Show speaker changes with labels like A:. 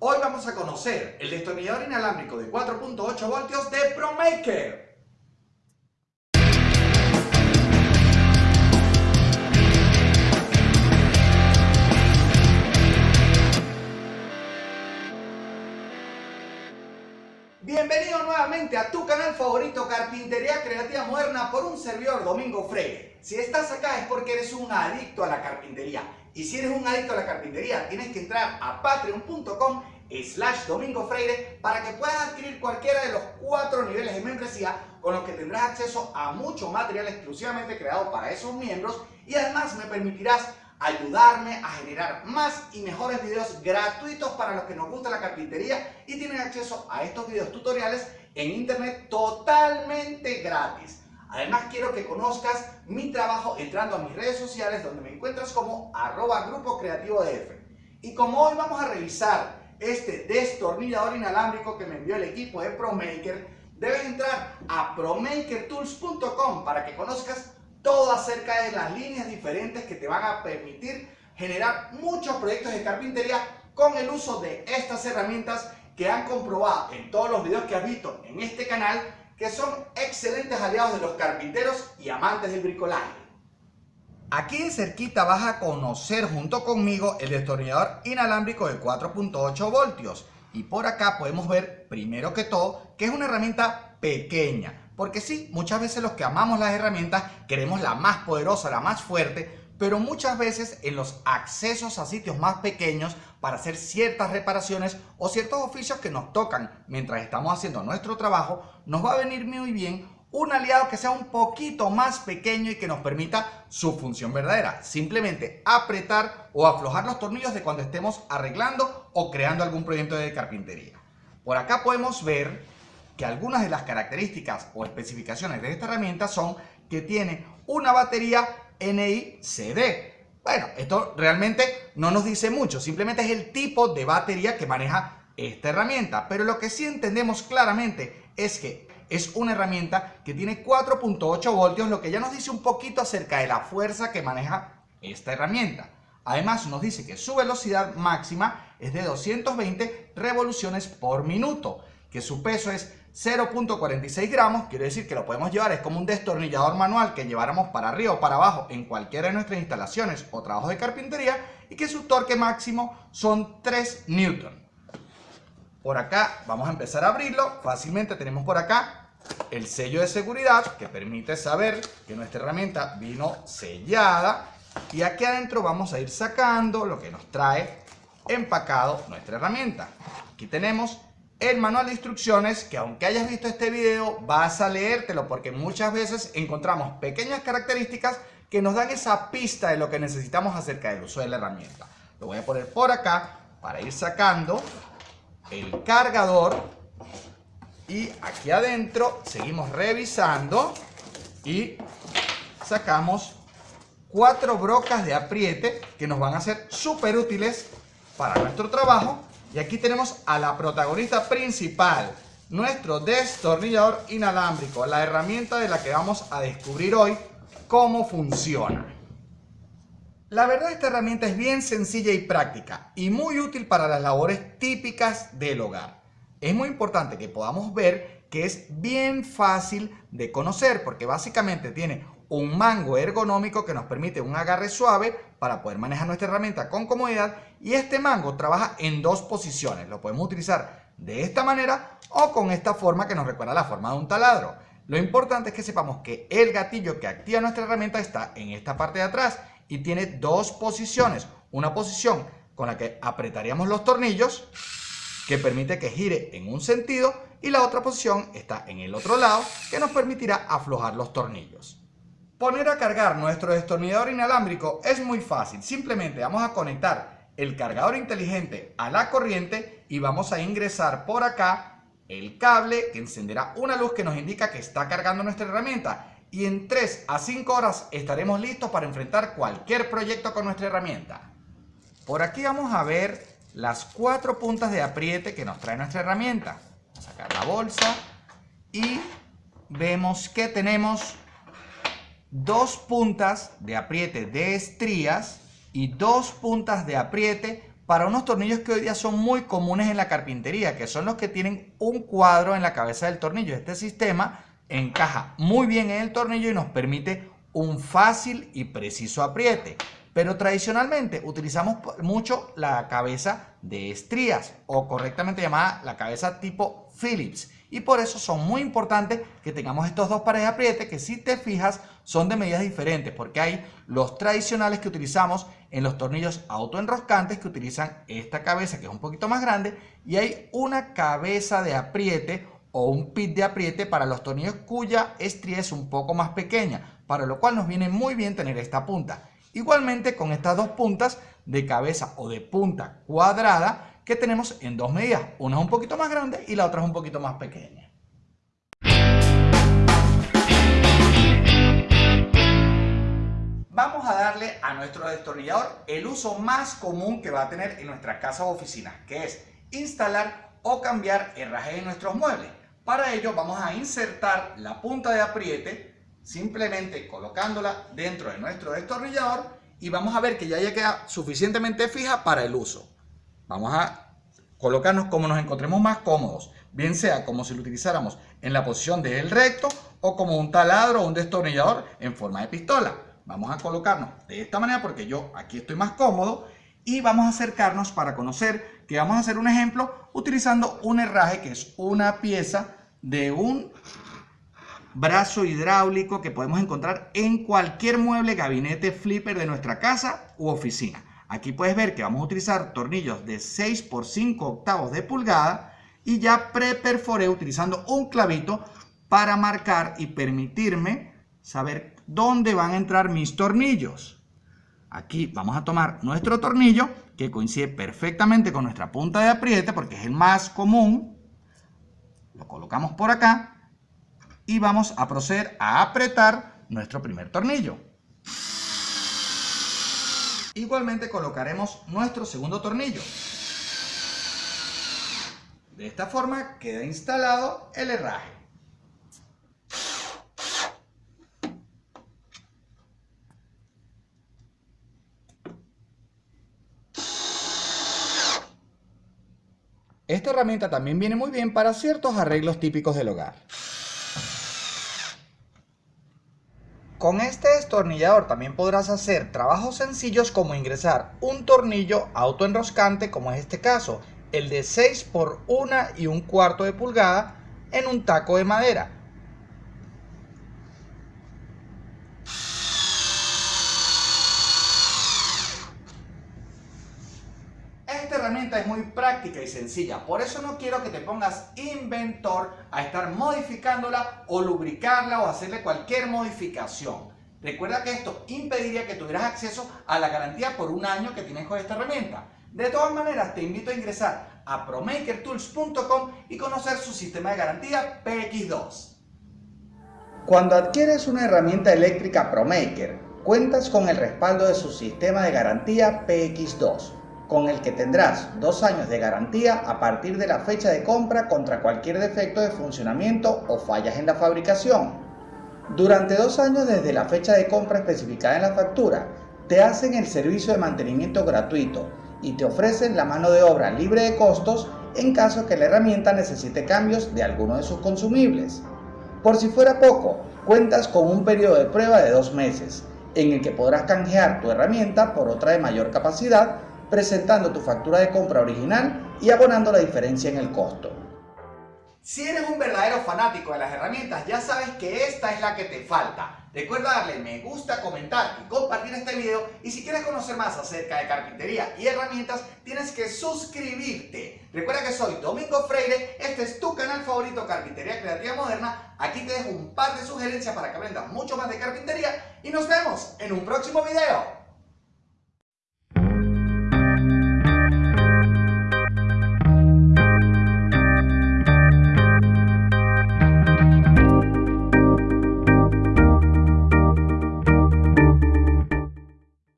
A: Hoy vamos a conocer el destornillador inalámbrico de 4.8 voltios de ProMaker. Bienvenido nuevamente a tu canal favorito Carpintería Creativa Moderna por un servidor Domingo Freire. Si estás acá es porque eres un adicto a la carpintería. Y si eres un adicto a la carpintería, tienes que entrar a patreon.com slash Domingo Freire para que puedas adquirir cualquiera de los cuatro niveles de membresía con los que tendrás acceso a mucho material exclusivamente creado para esos miembros y además me permitirás ayudarme a generar más y mejores videos gratuitos para los que nos gusta la carpintería y tienen acceso a estos videos tutoriales en internet totalmente gratis. Además quiero que conozcas mi trabajo entrando a mis redes sociales donde me encuentras como arroba grupo creativo DF. Y como hoy vamos a revisar este destornillador inalámbrico que me envió el equipo de ProMaker, debes entrar a promakertools.com para que conozcas todo acerca de las líneas diferentes que te van a permitir generar muchos proyectos de carpintería con el uso de estas herramientas que han comprobado en todos los videos que has visto en este canal que son excelentes aliados de los carpinteros y amantes del bricolaje. Aquí de cerquita vas a conocer junto conmigo el destornillador inalámbrico de 4.8 voltios y por acá podemos ver primero que todo que es una herramienta pequeña porque sí, muchas veces los que amamos las herramientas queremos la más poderosa, la más fuerte, pero muchas veces en los accesos a sitios más pequeños para hacer ciertas reparaciones o ciertos oficios que nos tocan mientras estamos haciendo nuestro trabajo, nos va a venir muy bien un aliado que sea un poquito más pequeño y que nos permita su función verdadera. Simplemente apretar o aflojar los tornillos de cuando estemos arreglando o creando algún proyecto de carpintería. Por acá podemos ver que algunas de las características o especificaciones de esta herramienta son que tiene una batería NI-CD. Bueno, esto realmente no nos dice mucho, simplemente es el tipo de batería que maneja esta herramienta. Pero lo que sí entendemos claramente es que es una herramienta que tiene 4.8 voltios, lo que ya nos dice un poquito acerca de la fuerza que maneja esta herramienta. Además nos dice que su velocidad máxima es de 220 revoluciones por minuto, que su peso es 0.46 gramos, quiere decir que lo podemos llevar, es como un destornillador manual que lleváramos para arriba o para abajo en cualquiera de nuestras instalaciones o trabajos de carpintería y que su torque máximo son 3 newton. Por acá vamos a empezar a abrirlo, fácilmente tenemos por acá el sello de seguridad que permite saber que nuestra herramienta vino sellada y aquí adentro vamos a ir sacando lo que nos trae empacado nuestra herramienta. Aquí tenemos el manual de instrucciones que aunque hayas visto este video vas a leértelo porque muchas veces encontramos pequeñas características que nos dan esa pista de lo que necesitamos acerca del uso de la herramienta. Lo voy a poner por acá para ir sacando el cargador y aquí adentro seguimos revisando y sacamos cuatro brocas de apriete que nos van a ser súper útiles para nuestro trabajo y aquí tenemos a la protagonista principal, nuestro destornillador inalámbrico, la herramienta de la que vamos a descubrir hoy cómo funciona. La verdad esta herramienta es bien sencilla y práctica y muy útil para las labores típicas del hogar. Es muy importante que podamos ver que es bien fácil de conocer porque básicamente tiene un mango ergonómico que nos permite un agarre suave para poder manejar nuestra herramienta con comodidad y este mango trabaja en dos posiciones. Lo podemos utilizar de esta manera o con esta forma que nos recuerda la forma de un taladro. Lo importante es que sepamos que el gatillo que activa nuestra herramienta está en esta parte de atrás y tiene dos posiciones. Una posición con la que apretaríamos los tornillos que permite que gire en un sentido y la otra posición está en el otro lado que nos permitirá aflojar los tornillos. Poner a cargar nuestro destornillador inalámbrico es muy fácil. Simplemente vamos a conectar el cargador inteligente a la corriente y vamos a ingresar por acá el cable que encenderá una luz que nos indica que está cargando nuestra herramienta. Y en 3 a 5 horas estaremos listos para enfrentar cualquier proyecto con nuestra herramienta. Por aquí vamos a ver las cuatro puntas de apriete que nos trae nuestra herramienta. Vamos a sacar la bolsa y vemos que tenemos dos puntas de apriete de estrías y dos puntas de apriete para unos tornillos que hoy día son muy comunes en la carpintería, que son los que tienen un cuadro en la cabeza del tornillo. Este sistema encaja muy bien en el tornillo y nos permite un fácil y preciso apriete. Pero tradicionalmente utilizamos mucho la cabeza de estrías o correctamente llamada la cabeza tipo Phillips. Y por eso son muy importantes que tengamos estos dos pares de apriete que si te fijas son de medidas diferentes porque hay los tradicionales que utilizamos en los tornillos autoenroscantes que utilizan esta cabeza que es un poquito más grande y hay una cabeza de apriete o un pit de apriete para los tornillos cuya estría es un poco más pequeña, para lo cual nos viene muy bien tener esta punta. Igualmente con estas dos puntas de cabeza o de punta cuadrada que tenemos en dos medidas. Una es un poquito más grande y la otra es un poquito más pequeña. Vamos a darle a nuestro destornillador el uso más común que va a tener en nuestras casas o oficinas, que es instalar o cambiar herrajes en nuestros muebles. Para ello vamos a insertar la punta de apriete simplemente colocándola dentro de nuestro destornillador y vamos a ver que ya, ya queda suficientemente fija para el uso. Vamos a colocarnos como nos encontremos más cómodos, bien sea como si lo utilizáramos en la posición del recto o como un taladro o un destornillador en forma de pistola. Vamos a colocarnos de esta manera porque yo aquí estoy más cómodo y vamos a acercarnos para conocer que vamos a hacer un ejemplo utilizando un herraje que es una pieza de un brazo hidráulico que podemos encontrar en cualquier mueble, gabinete, flipper de nuestra casa u oficina. Aquí puedes ver que vamos a utilizar tornillos de 6 por 5 octavos de pulgada y ya preperforé utilizando un clavito para marcar y permitirme saber dónde van a entrar mis tornillos. Aquí vamos a tomar nuestro tornillo que coincide perfectamente con nuestra punta de apriete porque es el más común lo colocamos por acá y vamos a proceder a apretar nuestro primer tornillo. Igualmente colocaremos nuestro segundo tornillo. De esta forma queda instalado el herraje. Esta herramienta también viene muy bien para ciertos arreglos típicos del hogar. Con este destornillador también podrás hacer trabajos sencillos como ingresar un tornillo autoenroscante como es este caso, el de 6 por 1 y un cuarto de pulgada en un taco de madera. Es muy práctica y sencilla, por eso no quiero que te pongas inventor a estar modificándola o lubricarla o hacerle cualquier modificación. Recuerda que esto impediría que tuvieras acceso a la garantía por un año que tienes con esta herramienta. De todas maneras, te invito a ingresar a promakertools.com y conocer su sistema de garantía PX2. Cuando adquieres una herramienta eléctrica ProMaker, cuentas con el respaldo de su sistema de garantía PX2 con el que tendrás dos años de garantía a partir de la fecha de compra contra cualquier defecto de funcionamiento o fallas en la fabricación. Durante dos años desde la fecha de compra especificada en la factura, te hacen el servicio de mantenimiento gratuito y te ofrecen la mano de obra libre de costos en caso que la herramienta necesite cambios de alguno de sus consumibles. Por si fuera poco, cuentas con un periodo de prueba de dos meses, en el que podrás canjear tu herramienta por otra de mayor capacidad presentando tu factura de compra original y abonando la diferencia en el costo. Si eres un verdadero fanático de las herramientas, ya sabes que esta es la que te falta. Recuerda darle me gusta, comentar y compartir este video y si quieres conocer más acerca de carpintería y herramientas, tienes que suscribirte. Recuerda que soy Domingo Freire, este es tu canal favorito Carpintería Creativa Moderna. Aquí te dejo un par de sugerencias para que aprendas mucho más de carpintería y nos vemos en un próximo video.